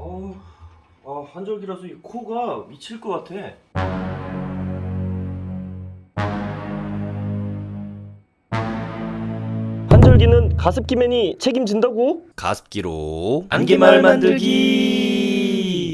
어, 아, 한절기라서 이 코가 미칠 것 같아. 한절기는 가습기맨이 책임진다고? 가습기로 안개마을 만들기.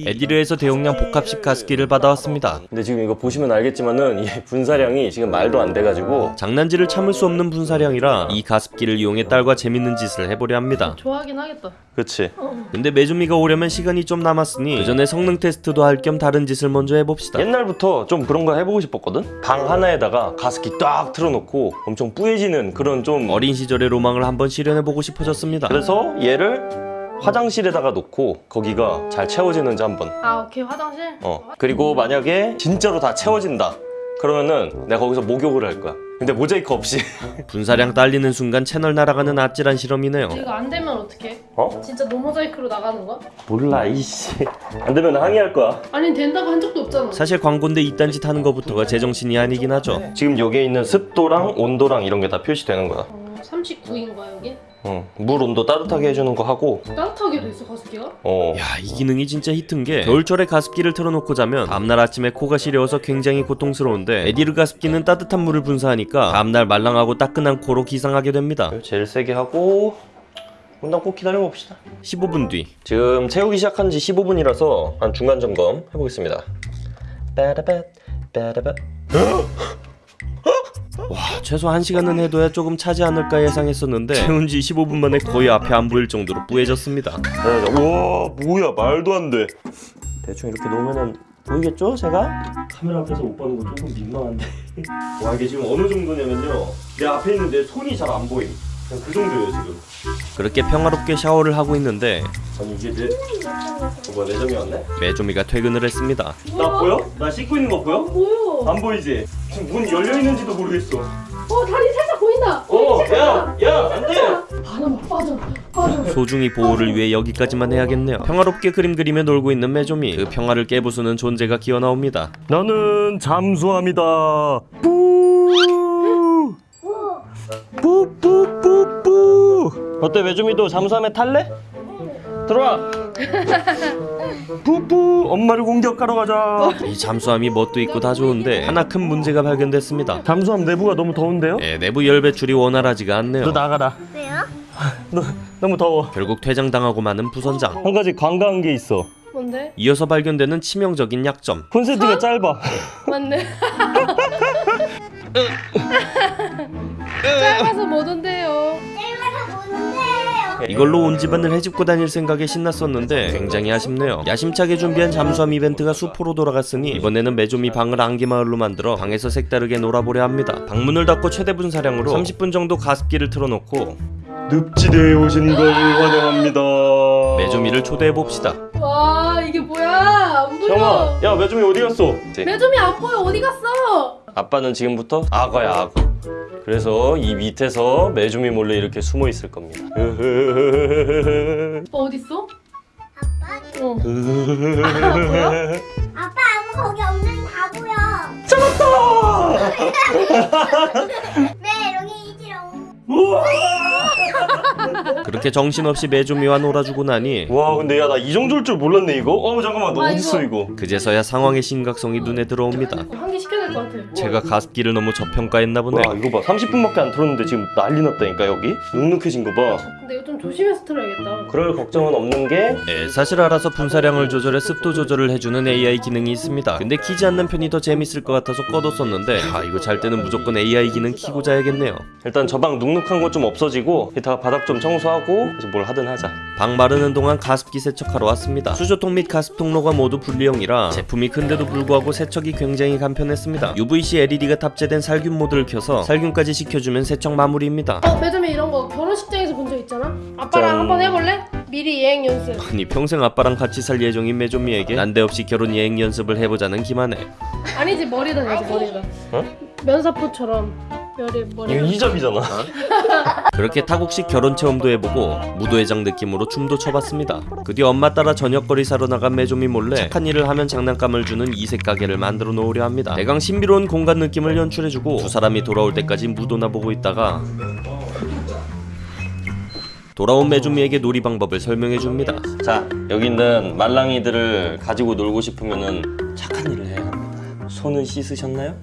에디르에서 대용량 복합식 가습기를 받아왔습니다. 근데 지금 이거 보시면 알겠지만은 이 분사량이 지금 말도 안 돼가지고 장난질을 참을 수 없는 분사량이라 이 가습기를 이용해 딸과 재밌는 짓을 해보려 합니다. 좋아하긴 하겠다. 그치 근데 메주미가 오려면 시간이 좀 남았으니 그 전에 성능 테스트도 할 겸 다른 짓을 먼저 해봅시다 옛날부터 좀 그런 거 해보고 싶었거든 방 하나에다가 가습기 딱 틀어놓고 엄청 뿌얘지는 그런 좀 어린 시절의 로망을 한번 실현해보고 싶어졌습니다 그래서 얘를 화장실에다가 놓고 거기가 잘 채워지는지 한번. 아 오케이. 화장실. 어. 그리고 만약에 진짜로 다 채워진다. 그러면은 내가 거기서 목욕을 할 거야. 근데 모자이크 없이. 분사량 딸리는 순간 채널 날아가는 아찔한 실험이네요. 이거 안 되면 어떡해? 어? 진짜 노모자이크로 나가는 거야? 몰라 이씨. 안 되면 항의할 거야. 아니 된다고 한 적도 없잖아. 사실 광고인데 이딴 짓 하는 거부터가 제정신이 아니긴 하죠. 지금 여기에 있는 습도랑 온도랑 이런 게 다 표시되는 거야. 어, 39인가 여기? 어, 물 온도 따뜻하게 해주는 거 하고 따뜻하게 돼 있어 가습기가? 어. 야, 이 기능이 진짜 히트인 게 겨울철에 가습기를 틀어놓고 자면 다음날 아침에 코가 시려워서 굉장히 고통스러운데 에디르 가습기는 따뜻한 물을 분사하니까 다음날 말랑하고 따끈한 코로 기상하게 됩니다. 제일 세게 하고 일단 꼭 기다려봅시다. 15분 뒤. 지금 채우기 시작한 지 15분이라서 한 중간 점검 해보겠습니다. 빠라바 빠라바 와 최소 1시간은 해둬야 조금 차지 않을까 예상했었는데 채운 지 15분 만에 거의 앞에 안 보일 정도로 뿌얘졌습니다. 와 뭐야 말도 안돼. 대충 이렇게 놓으면은 보이겠죠 제가? 카메라 앞에서 못 보는 거 조금 민망한데. 와 이게 지금 어느 정도냐면요. 내 앞에 있는 내 손이 잘 안 보임 그냥 그 정도예요 지금 그렇게 평화롭게 샤워를 하고 있는데 아니 이게 내... 어, 뭐야 매점이 왔네? 매점이가 퇴근을 했습니다 나 보여? 나 씻고 있는 거 보여? 뭐요? 안 보이지? 지금 문 열려 있는지도 모르겠어. 어 다리 살짝 보인다. 어, 야, 야, 안 돼. 바람 빠져. 빠져. 소중히 보호를 위해 여기까지만 해야겠네요. 평화롭게 그림 그리며 놀고 있는 매조미. 그 평화를 깨부수는 존재가 기어 나옵니다. 나는 잠수합니다. 뿌. 뿌뿌뿌뿌. 어때 매조미도 잠수함에 탈래? 들어와. 뿌뿌 엄마를 공격하러 가자 이 잠수함이 뭣도 있고 다 좋은데 하나 큰 문제가 발견됐습니다 잠수함 내부가 너무 더운데요? 네 내부 열 배출이 원활하지가 않네요 너 나가라 왜요? 너 너무 더워 결국 퇴장당하고 마는 부선장 한 가지 관과한 게 있어 뭔데? 이어서 발견되는 치명적인 약점 콘센트가 짧아 맞네. 짧아서 못 온대요. 이걸로 온 집안을 해집고 다닐 생각에 신났었는데 굉장히 아쉽네요 야심차게 준비한 잠수함 이벤트가 수포로 돌아갔으니 이번에는 매조미 방을 안개마을로 만들어 방에서 색다르게 놀아보려 합니다 방문을 닫고 최대 분사량으로 30분 정도 가습기를 틀어놓고 늪지대에 오신 걸 환영합니다 매조미를 초대해봅시다 와 이게 뭐야? 안 보여. 형아 야 매조미 어디 갔어? 매점이 안 보여. 어디 갔어? 아빠는 지금부터 악어야 악어 그래서 이 밑에서 매조미 몰래 이렇게 숨어 있을 겁니다 오빠 어디 있어? 아빠? 어. 아빠 아무 거기 없는 다 보여. 네 여기 있지롱. 그렇게 정신없이 매조미와 놀아주고 나니 와 근데 야 나 이 정도일 줄 몰랐네 이거 어 잠깐만 너 아, 어딨어 이거. 그제서야 상황의 심각성이 눈에 들어옵니다 될것 같아. 제가 가습기를 너무 저평가했나 보네. 와 이거 봐. 30분밖에 안 틀었는데 지금 난리 났다니까 여기? 눅눅해진 거봐. 근데 이거 좀 조심해서 틀어야겠다. 그럴 걱정은 없는 게 네, 사실 알아서 분사량을 조절해 습도 조절을 해주는 AI 기능이 있습니다. 근데 키지 않는 편이 더 재밌을 것 같아서 꺼뒀었는데 아 이거 잘 때는 무조건 AI 기능 키고 자야겠네요. 일단 저 방 눅눅한 거 좀 없어지고 이따가 바닥 좀 청소하고 이제 뭘 하든 하자. 방 마르는 동안 가습기 세척하러 왔습니다. 수조통 및 가습 통로가 모두 분리형이라 제품이 큰데도 불구하고 세척이 굉장히 간편했습니다 UVC LED가 탑재된 살균 모드를 켜서 살균까지 시켜주면 세척 마무리입니다 어 매점이 이런 거 결혼식장에서 본 적 있잖아. 아빠랑 짠. 한번 해볼래? 미리 예행 연습. 아니 평생 아빠랑 같이 살 예정인 매조미에게 난데없이 결혼 예행 연습을 해보자는 김하네 아니지 머리다 내지 머리다. 어? 면사포처럼 머리. 이잡이잖아 그렇게 타국식 결혼 체험도 해보고 무도회장 느낌으로 춤도 춰봤습니다 그 뒤 엄마 따라 저녁거리 사러 나간 매조미 몰래 착한 일을 하면 장난감을 주는 이색 가게를 만들어 놓으려 합니다 대강 신비로운 공간 느낌을 연출해주고 두 사람이 돌아올 때까지 무도나 보고 있다가 돌아온 메주미에게 놀이 방법을 설명해 줍니다. 자, 여기 있는 말랑이들을 가지고 놀고 싶으면은 착한 일을 해야 합니다. 손은 씻으셨나요?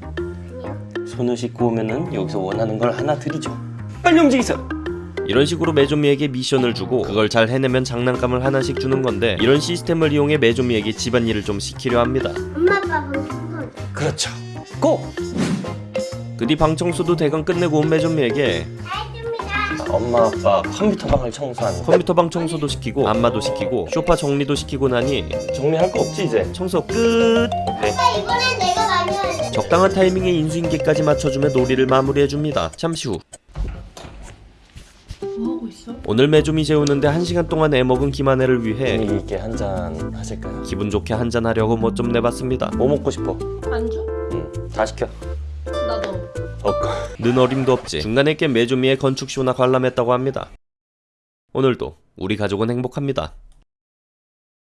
손을 씻고 오면은 여기서 원하는 걸 하나 드리죠. 빨리 움직이세요. 이런 식으로 메조미에게 미션을 주고 그걸 잘 해내면 장난감을 하나씩 주는 건데 이런 시스템을 이용해 메조미에게 집안일을 좀 시키려 합니다. 엄마 아빠 방 청소. 그렇죠. 고! 그뒤 방 청소도 대강 끝내고 온 메조미에게 알겠습니다. 엄마 아빠 컴퓨터 방을 청소하는 컴퓨터 방 청소도 시키고 안마도 시키고 쇼파 정리도 시키고 나니 정리할 거 없지 이제 청소 끝 아빠 이번엔 내가 많이 돼. 적당한 타이밍에 인수인계까지 맞춰주며 놀이를 마무리해줍니다 잠시 후뭐 하고 있어? 오늘 메조미 재우는데 한시간 동안 애먹은 김한혜를 위해 분위기 있게 한잔 하실까요? 기분 좋게 한잔 하려고 뭐 좀 내봤습니다 뭐 먹고 싶어? 안주? 응 다 시켜 나도. 없고 는 어림도 없지. 중간에 깬 메조미의 건축쇼나 관람했다고 합니다. 오늘도 우리 가족은 행복합니다